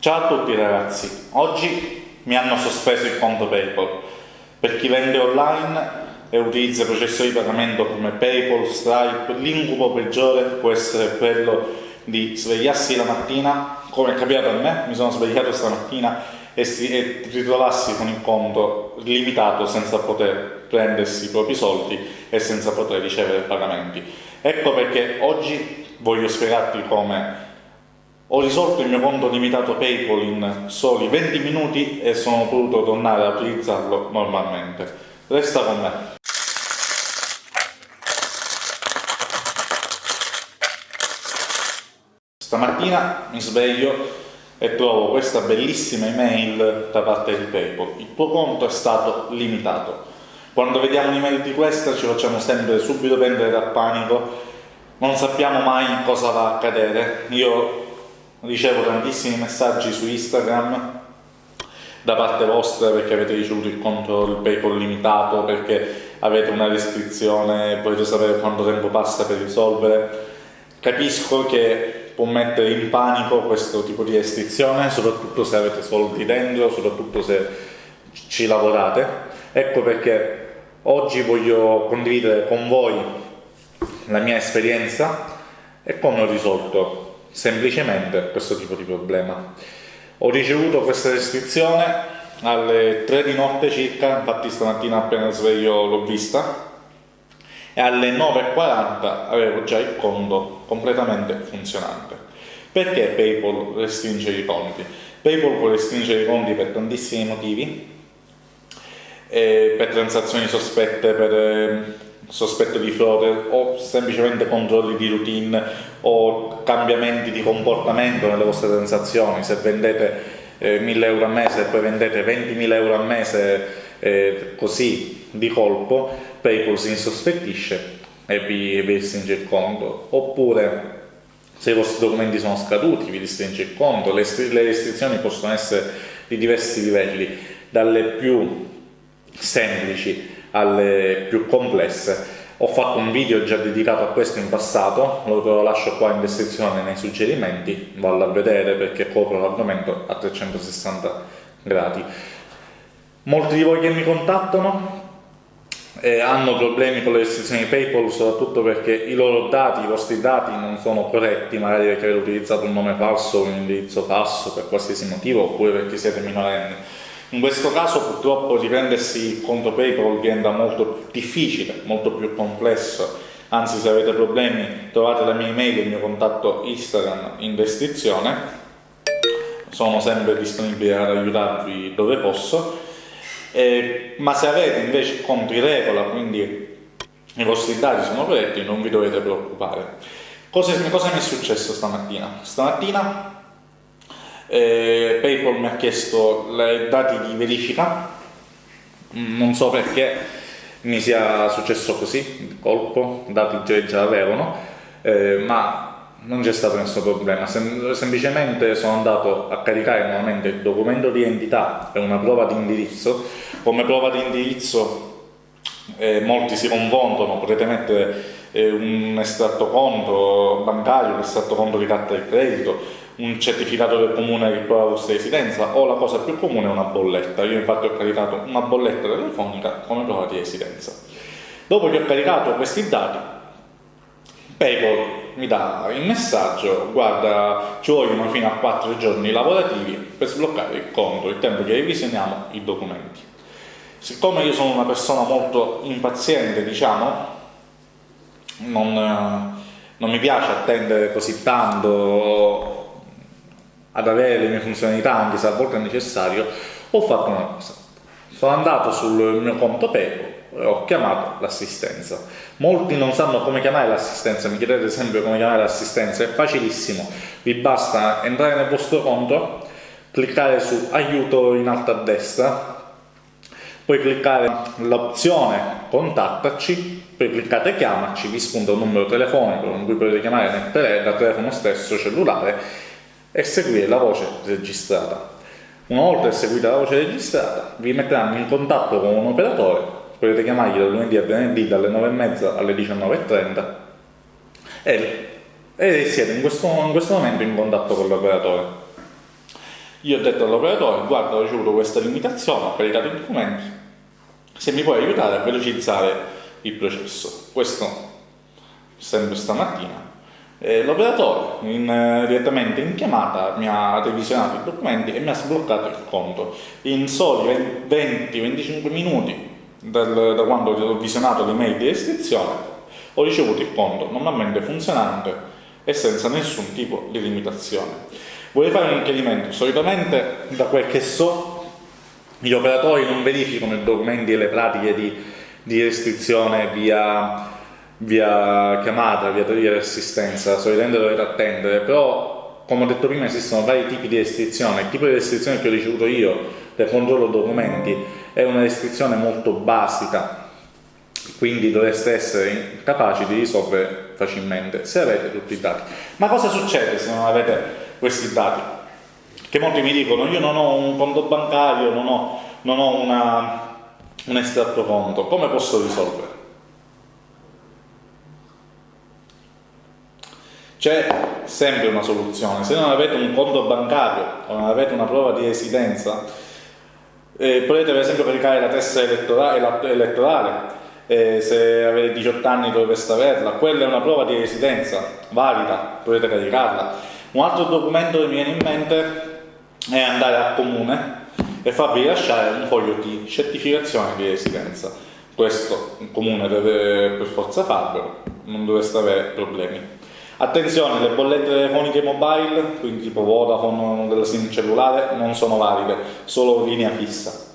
Ciao a tutti ragazzi, oggi mi hanno sospeso il conto PayPal. Per chi vende online e utilizza processori di pagamento come PayPal, Stripe, l'incubo peggiore può essere quello di svegliarsi la mattina, come è capitato a me, mi sono svegliato stamattina e, si, e ritrovarsi con il conto limitato senza poter prendersi i propri soldi e senza poter ricevere pagamenti. Ecco perché oggi voglio spiegarti come ho risolto il mio conto limitato PayPal in soli 20 minuti e sono potuto tornare a utilizzarlo normalmente. Resta con me. Stamattina mi sveglio e trovo questa bellissima email da parte di PayPal. Il tuo conto è stato limitato. Quando vediamo un'email di questa ci facciamo sempre subito prendere dal panico, non sappiamo mai cosa va a accadere. Io ricevo tantissimi messaggi su Instagram da parte vostra perché avete ricevuto il conto il PayPal limitato, perché avete una restrizione, volete sapere quanto tempo passa per risolvere. Capisco che può mettere in panico questo tipo di restrizione, soprattutto se avete soldi dentro, soprattutto se ci lavorate. Ecco perché oggi voglio condividere con voi la mia esperienza e come ho risolto semplicemente questo tipo di problema. Ho ricevuto questa restrizione alle 3 di notte circa, infatti stamattina appena sveglio l'ho vista, e alle 9.40 avevo già il conto completamente funzionante. Perché PayPal restringe i conti? PayPal può restringere i conti per tantissimi motivi, per transazioni sospette, per sospetto di frode o semplicemente controlli di routine o cambiamenti di comportamento nelle vostre transazioni, se vendete eh, 1000 euro a mese e poi vendete 20.000 euro a mese eh, così di colpo, PayPal si insospettisce e vi, vi restringe il conto, oppure se i vostri documenti sono scaduti vi restringe il conto, le, le restrizioni possono essere di diversi livelli, dalle più semplici alle più complesse. Ho fatto un video già dedicato a questo in passato, lo lascio qua in descrizione nei suggerimenti, vallo a vedere perché copro l'argomento a 360 gradi. Molti di voi che mi contattano eh, hanno problemi con le restrizioni PayPal soprattutto perché i loro dati, i vostri dati non sono corretti, magari perché avete utilizzato un nome falso o un indirizzo falso per qualsiasi motivo oppure perché siete minorenni in questo caso purtroppo riprendersi il conto PayPal diventa molto difficile, molto più complesso, anzi se avete problemi trovate la mia email e il mio contatto Instagram in descrizione, sono sempre disponibile ad aiutarvi dove posso, eh, ma se avete invece in regola, quindi i vostri dati sono corretti, non vi dovete preoccupare. Cosa, cosa mi è successo stamattina? Stamattina eh, PayPal mi ha chiesto i dati di verifica, non so perché mi sia successo così, di colpo, dati già, già avevano, eh, ma non c'è stato nessun problema, Sem semplicemente sono andato a caricare nuovamente il documento di identità e una prova di indirizzo, come prova di indirizzo eh, molti si confondono, potete mettere eh, un estratto conto bancario, un estratto conto di carta di credito, un certificato del comune che prova la vostra residenza o la cosa più comune è una bolletta. Io infatti ho caricato una bolletta telefonica come prova di residenza. Dopo che ho caricato questi dati, PayPal mi dà il messaggio, guarda, ci vogliono fino a 4 giorni lavorativi per sbloccare il conto, il tempo che revisioniamo i documenti. Siccome io sono una persona molto impaziente, diciamo, non, non mi piace attendere così tanto ad avere le mie funzionalità anche se a volte è necessario, ho fatto una cosa. Sono andato sul mio conto PayPal e ho chiamato l'assistenza. Molti non sanno come chiamare l'assistenza, mi chiedete sempre come chiamare l'assistenza, è facilissimo, vi basta entrare nel vostro conto, cliccare su aiuto in alto a destra, poi cliccare l'opzione contattaci, poi cliccate chiamaci, vi spunta un numero telefonico con cui potete chiamare dal telefono stesso cellulare e seguire la voce registrata. Una volta eseguita la voce registrata, vi metteranno in contatto con un operatore, potete chiamargli dal lunedì a venerdì dalle 9.30 alle 19.30 e, e siete in questo, in questo momento in contatto con l'operatore. Io ho detto all'operatore, guarda, ho ricevuto questa limitazione, ho caricato i documenti, se mi puoi aiutare a velocizzare il processo. Questo sempre stamattina. Eh, l'operatore in, eh, direttamente in chiamata mi ha revisionato i documenti e mi ha sbloccato il conto. In soli 20-25 minuti dal, da quando ho visionato l'email di restrizione ho ricevuto il conto normalmente funzionante e senza nessun tipo di limitazione. Vorrei fare un chiarimento, solitamente da quel che so gli operatori non verificano i documenti e le pratiche di, di restrizione via, via, chiamata, via di assistenza, solitamente dovete attendere, però come ho detto prima esistono vari tipi di restrizione, il tipo di restrizione che ho ricevuto io del controllo documenti è una restrizione molto basica quindi dovreste essere capaci di risolvere facilmente se avete tutti i dati. Ma cosa succede se non avete questi dati? Che molti mi dicono io non ho un conto bancario, non ho, non ho una, un estratto conto, come posso risolvere? C'è sempre una soluzione, se non avete un conto bancario o non avete una prova di residenza, eh, potete per esempio caricare la testa elettorale, elettorale eh, se avete 18 anni dovreste averla, quella è una prova di residenza valida, potete caricarla. Un altro documento che mi viene in mente è andare al comune e farvi rilasciare un foglio di certificazione di residenza. Questo il comune deve per forza farlo, non dovreste avere problemi. Attenzione, le bollette telefoniche mobile, quindi tipo Vodafone della SIM cellulare, non sono valide, solo linea fissa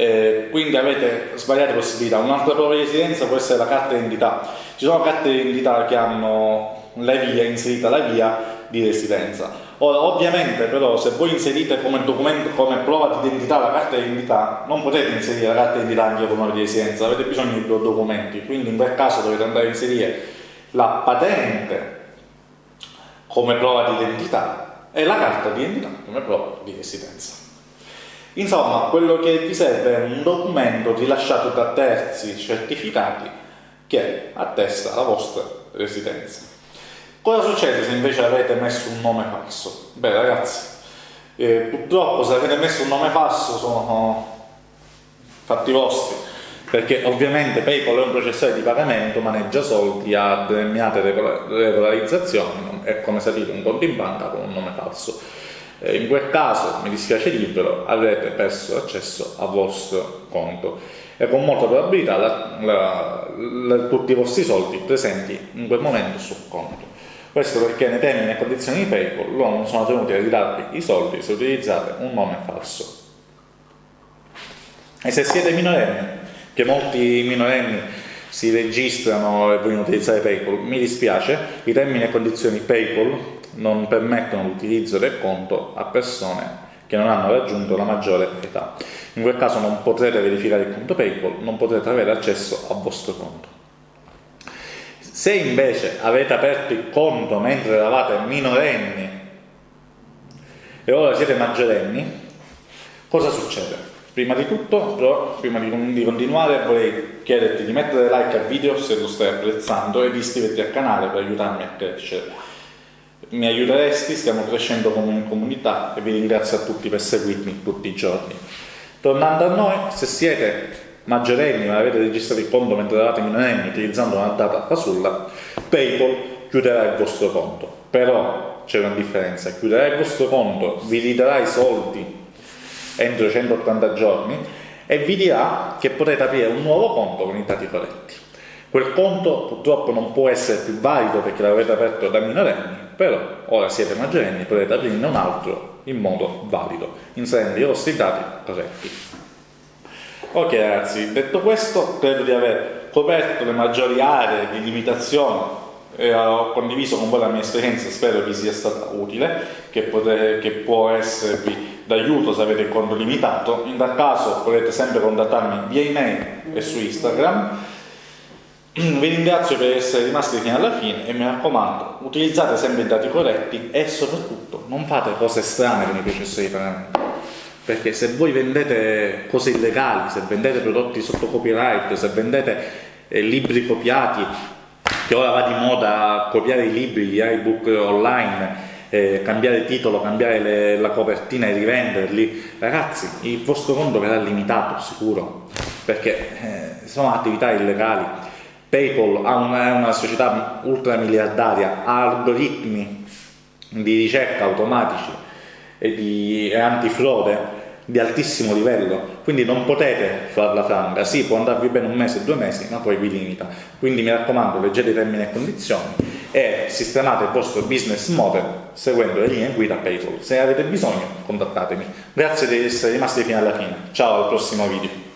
eh, quindi avete svariate possibilità. Un'altra prova di residenza può essere la carta d'identità. Ci sono carte d'identità che hanno la via inserita la via di residenza. Ora, ovviamente, però, se voi inserite come documento, come prova di identità la carta d'identità, non potete inserire la carta d'identità anche come di residenza, avete bisogno di due documenti, quindi in quel caso dovete andare a inserire la patente come prova di identità e la carta di identità come prova di residenza. Insomma, quello che vi serve è un documento rilasciato da terzi certificati che attesta la vostra residenza. Cosa succede se invece avete messo un nome falso? Beh ragazzi, eh, purtroppo se avete messo un nome falso sono fatti vostri, perché ovviamente PayPal è un processore di pagamento, maneggia soldi, ha determinate regolarizzazioni, è come se avete un conto in banca con un nome falso eh, in quel caso, mi dispiace dirvelo, avrete perso l'accesso al vostro conto e con molta probabilità la, la, la, tutti i vostri soldi presenti in quel momento sul conto. Questo perché nei termini e condizioni di PayPal loro non sono tenuti a ridarvi i soldi se utilizzate un nome falso. E se siete minorenni, che molti minorenni si registrano e vogliono utilizzare PayPal, mi dispiace, i termini e condizioni PayPal non permettono l'utilizzo del conto a persone che non hanno raggiunto la maggiore età. In quel caso non potrete verificare il conto PayPal, non potrete avere accesso al vostro conto. Se invece avete aperto il conto mentre eravate minorenni e ora siete maggiorenni, cosa succede? Prima di tutto, però, prima di, continuare, vorrei chiederti di mettere like al video se lo stai apprezzando e di iscriverti al canale per aiutarmi a crescere mi aiuteresti, stiamo crescendo come comunità e vi ringrazio a tutti per seguirmi tutti i giorni. Tornando a noi, se siete maggiorenni ma avete registrato il conto mentre eravate minorenni utilizzando una data fasulla, PayPal chiuderà il vostro conto. Però c'è una differenza, chiuderà il vostro conto, vi ridarà i soldi entro 180 giorni e vi dirà che potete aprire un nuovo conto con i dati corretti. Quel conto purtroppo non può essere più valido perché l'avete aperto da minorenni, però ora siete maggiorenni, potete aprirne un altro in modo valido, inserendo i vostri dati corretti. Ok ragazzi, detto questo, credo di aver coperto le maggiori aree di limitazione e ho condiviso con voi la mia esperienza, spero vi sia stata utile, che, potete, che può esservi d'aiuto se avete il conto limitato. In tal caso potete sempre contattarmi via email e su Instagram vi ringrazio per essere rimasti fino alla fine e mi raccomando, utilizzate sempre i dati corretti e soprattutto non fate cose strane con i processori di pagamento. Perché se voi vendete cose illegali, se vendete prodotti sotto copyright, se vendete eh, libri copiati, che ora va di moda copiare i libri, gli ebook online, eh, cambiare titolo, cambiare le, la copertina e rivenderli, ragazzi, il vostro conto verrà limitato, sicuro, perché eh, sono attività illegali. PayPal ha una, è una società ultramiliardaria, ha algoritmi di ricerca automatici e di e antifrode di altissimo livello, quindi non potete farla franca, sì può andarvi bene un mese, due mesi, ma poi vi limita. Quindi mi raccomando, leggete i termini e condizioni e sistemate il vostro business model seguendo le linee guida PayPal. Se avete bisogno, contattatemi. Grazie di essere rimasti fino alla fine. Ciao al prossimo video.